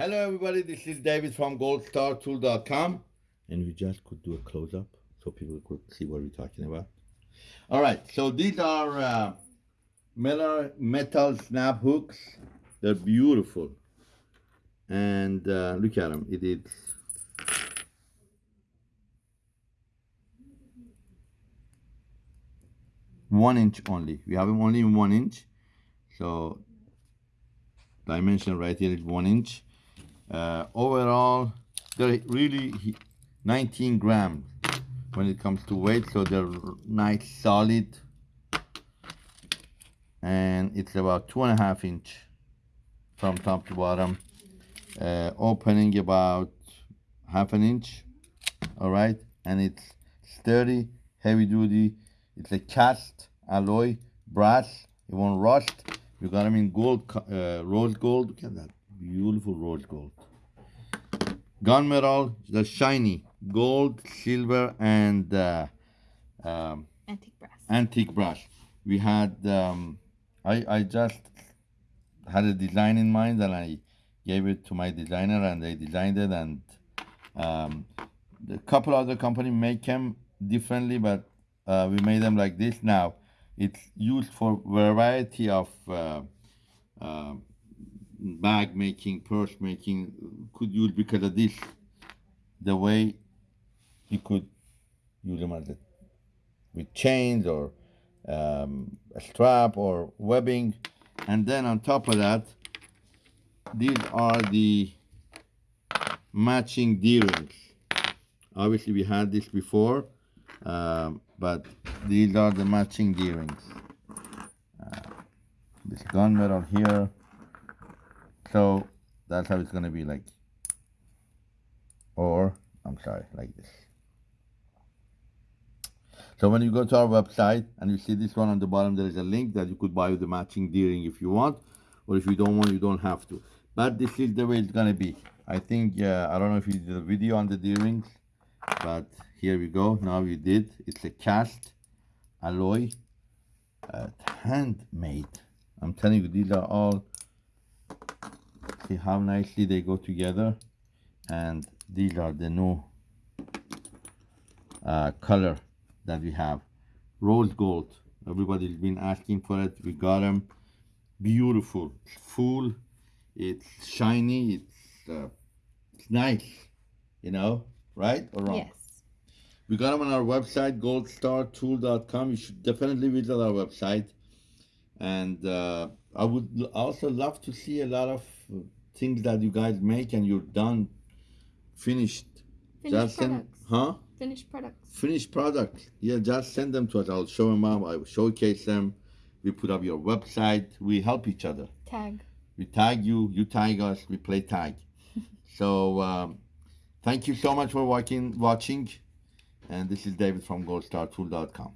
Hello everybody, this is David from goldstartool.com and we just could do a close-up so people could see what we're talking about. All right, so these are uh, metal, metal snap hooks. They're beautiful. And uh, look at them, it is one inch only. We have them only in one inch. So dimension right here is one inch uh, overall, they're really 19 grams when it comes to weight, so they're nice, solid, and it's about two and a half inch from top to bottom, uh, opening about half an inch, all right, and it's sturdy, heavy duty. It's a cast alloy brass. It won't rust. You got them in gold, uh, rose gold. Look at that beautiful rose gold. Gunmetal, the shiny gold, silver, and uh, um, antique brass. Antique brass. We had, um, I, I just had a design in mind and I gave it to my designer and they designed it and um, a couple other company make them differently, but uh, we made them like this. Now, it's used for variety of uh, uh, bag making, purse making could use because of this. The way you could use them as a, with chains or um, a strap or webbing. And then on top of that, these are the matching D-rings. Obviously we had this before, um, but these are the matching D-rings. Uh, this gunmetal here, so that's how it's going to be like. Or, I'm sorry, like this. So when you go to our website and you see this one on the bottom, there is a link that you could buy the matching D-ring if you want, or if you don't want, you don't have to. But this is the way it's gonna be. I think, uh, I don't know if you did a video on the D-rings, but here we go. Now we did. It's a cast alloy, uh, handmade. I'm telling you, these are all see how nicely they go together and these are the new uh, color that we have. Rose gold. Everybody's been asking for it. We got them beautiful. Full. It's shiny. It's uh, it's nice you know right or wrong? Yes. We got them on our website goldstartool.com you should definitely visit our website. And uh, I would also love to see a lot of things that you guys make and you're done, finished. Finished just products. Send, huh? Finished products. Finished products. Yeah, just send them to us. I'll show them up. I will showcase them. We put up your website. We help each other. Tag. We tag you. You tag us. We play tag. so um, thank you so much for watching. Watching, and this is David from GoldStarTool.com.